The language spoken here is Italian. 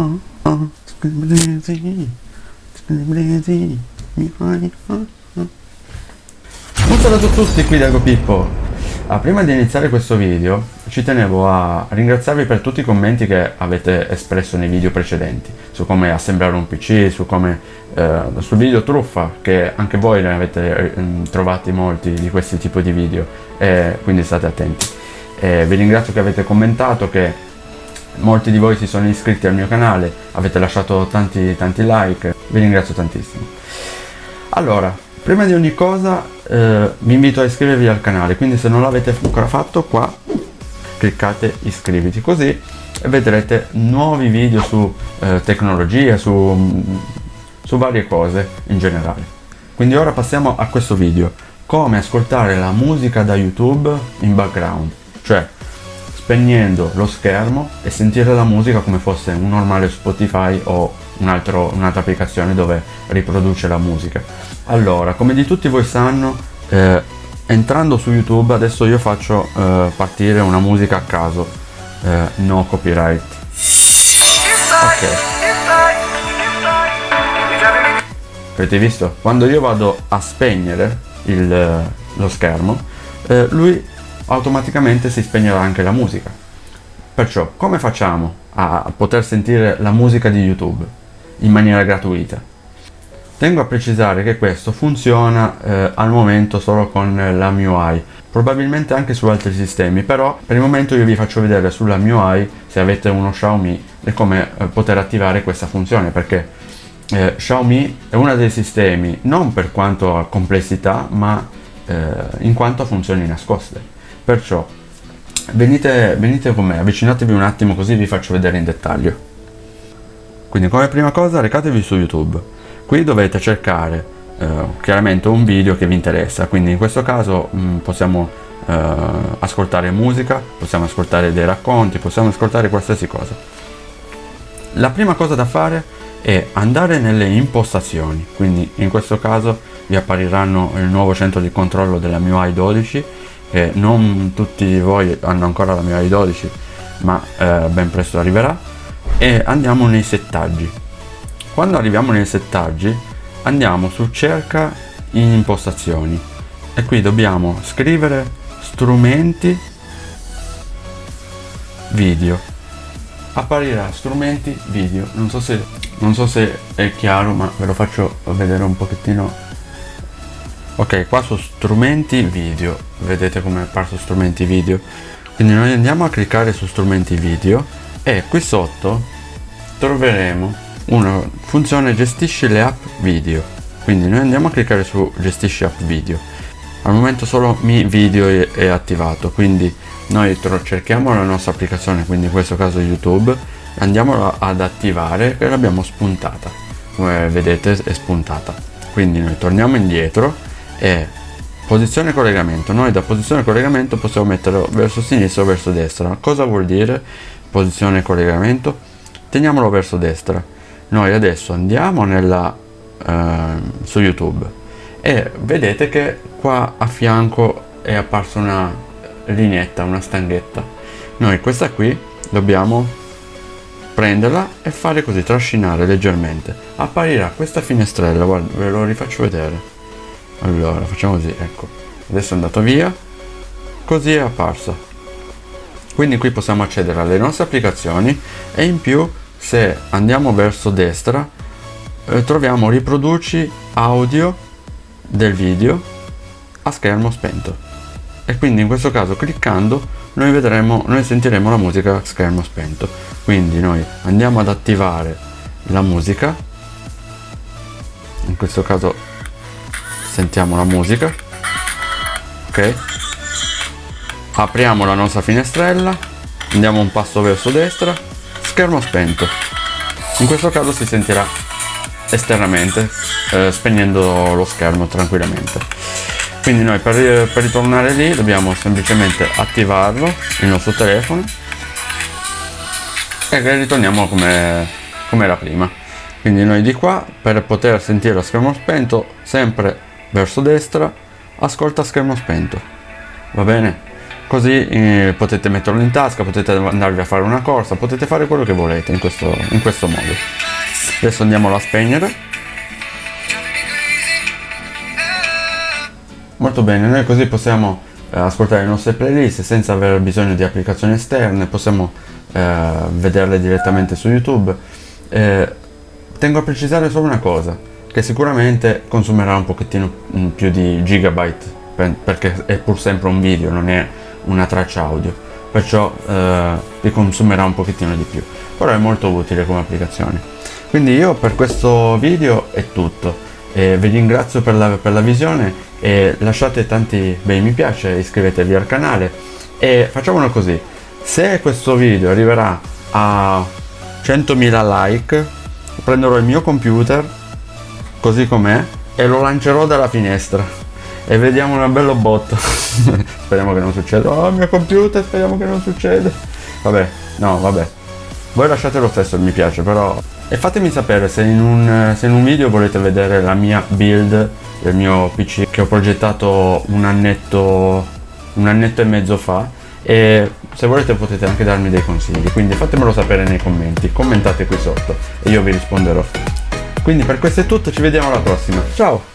oh, oh, scriblesi, scriblesi, mi fai, oh, oh. Saluto a tutti qui da Pippo. Ah, prima di iniziare questo video ci tenevo a ringraziarvi per tutti i commenti che avete espresso nei video precedenti su come assemblare un PC, su come, eh, sul video truffa che anche voi ne avete eh, trovati molti di questi tipi di video e quindi state attenti. E vi ringrazio che avete commentato, che molti di voi si sono iscritti al mio canale, avete lasciato tanti, tanti like, vi ringrazio tantissimo. Allora, prima di ogni cosa eh, vi invito a iscrivervi al canale quindi se non l'avete ancora fatto qua cliccate iscriviti così vedrete nuovi video su eh, tecnologia su, su varie cose in generale quindi ora passiamo a questo video come ascoltare la musica da youtube in background cioè spegnendo lo schermo e sentire la musica come fosse un normale spotify o un'altra un applicazione dove riproduce la musica. Allora come di tutti voi sanno eh, entrando su youtube adesso io faccio eh, partire una musica a caso. Eh, no copyright. Ok. Avete visto? Quando io vado a spegnere il, lo schermo eh, lui automaticamente si spegnerà anche la musica perciò come facciamo a poter sentire la musica di youtube in maniera gratuita Tengo a precisare che questo funziona eh, al momento solo con la MIUI, probabilmente anche su altri sistemi, però per il momento io vi faccio vedere sulla MIUI, se avete uno Xiaomi, come eh, poter attivare questa funzione, perché eh, Xiaomi è uno dei sistemi, non per quanto complessità, ma eh, in quanto a funzioni nascoste. Perciò venite, venite con me, avvicinatevi un attimo così vi faccio vedere in dettaglio. Quindi come prima cosa recatevi su YouTube. Qui dovete cercare eh, chiaramente un video che vi interessa. Quindi in questo caso mh, mm, possiamo eh, ascoltare musica possiamo ascoltare dei racconti possiamo ascoltare qualsiasi cosa. La prima cosa da fare è andare nelle impostazioni. Quindi in questo caso vi appariranno il nuovo centro di controllo della MIUI 12 che non tutti voi hanno ancora la MIUI 12 ma eh, ben presto arriverà e andiamo nei settaggi. Quando arriviamo nei settaggi andiamo su cerca in impostazioni. E qui dobbiamo scrivere strumenti video. Apparirà strumenti video. Non so se non so se è chiaro ma ve lo faccio vedere un pochettino ok qua su strumenti video. Vedete come è apparso strumenti video. Quindi noi andiamo a cliccare su strumenti video e qui sotto troveremo una funzione gestisce le app video. Quindi noi andiamo a cliccare su gestisci app video. Al momento solo mi video è, attivato quindi noi cerchiamo la nostra applicazione quindi in questo caso youtube andiamo ad attivare e l'abbiamo spuntata. Come vedete è spuntata. Quindi noi torniamo indietro e posizione collegamento. Noi da posizione collegamento possiamo metterlo verso sinistra o verso destra. Cosa vuol dire posizione collegamento? Teniamolo verso destra. Noi adesso andiamo nella, eh, su youtube e vedete che qua a fianco è apparsa una lineetta una stanghetta. Noi questa qui dobbiamo prenderla e fare così trascinare leggermente. Apparirà questa finestrella guarda ve lo rifaccio vedere allora facciamo così ecco. Adesso è andato via così è apparsa. Quindi qui possiamo accedere alle nostre applicazioni e in più se andiamo verso destra eh, troviamo riproduci audio del video a schermo spento. E quindi in questo caso cliccando noi vedremo noi sentiremo la musica a schermo spento. Quindi noi andiamo ad attivare la musica. In questo caso sentiamo la musica. Ok. Apriamo la nostra finestrella. Andiamo un passo verso destra. Schermo spento. In questo caso si sentirà esternamente eh, spegnendo lo schermo tranquillamente. Quindi noi per, per ritornare lì dobbiamo semplicemente attivarlo il nostro telefono. E ritorniamo come, come era prima. Quindi noi di qua per poter sentire lo schermo spento sempre verso destra ascolta schermo spento va bene così eh, potete metterlo in tasca, potete andarvi a fare una corsa, potete fare quello che volete in questo, in questo modo. Adesso andiamolo a spegnere. Molto bene, noi così possiamo eh, ascoltare le nostre playlist senza aver bisogno di applicazioni esterne, possiamo eh, vederle direttamente su YouTube. Eh, tengo a precisare solo una cosa, che sicuramente consumerà un pochettino mm, più di gigabyte perché è pur sempre un video, non è una traccia audio, perciò eh, vi consumerà un pochettino di più, però è molto utile come applicazione. Quindi io per questo video è tutto, e vi ringrazio per la, per la visione e lasciate tanti bei mi piace, iscrivetevi al canale. E facciamolo così, se questo video arriverà a 100.000 like prenderò il mio computer così com'è? E lo lancerò dalla finestra. E vediamo una bella botta. Speriamo che non succeda. Oh mio computer speriamo che non succeda. Vabbè no vabbè. Voi lasciate lo stesso mi piace però e fatemi sapere se in, un, se in un video volete vedere la mia build del mio pc che ho progettato un annetto un annetto e mezzo fa. E se volete potete anche darmi dei consigli. Quindi fatemelo sapere nei commenti. Commentate qui sotto e io vi risponderò quindi per questo è tutto ci vediamo alla prossima. Ciao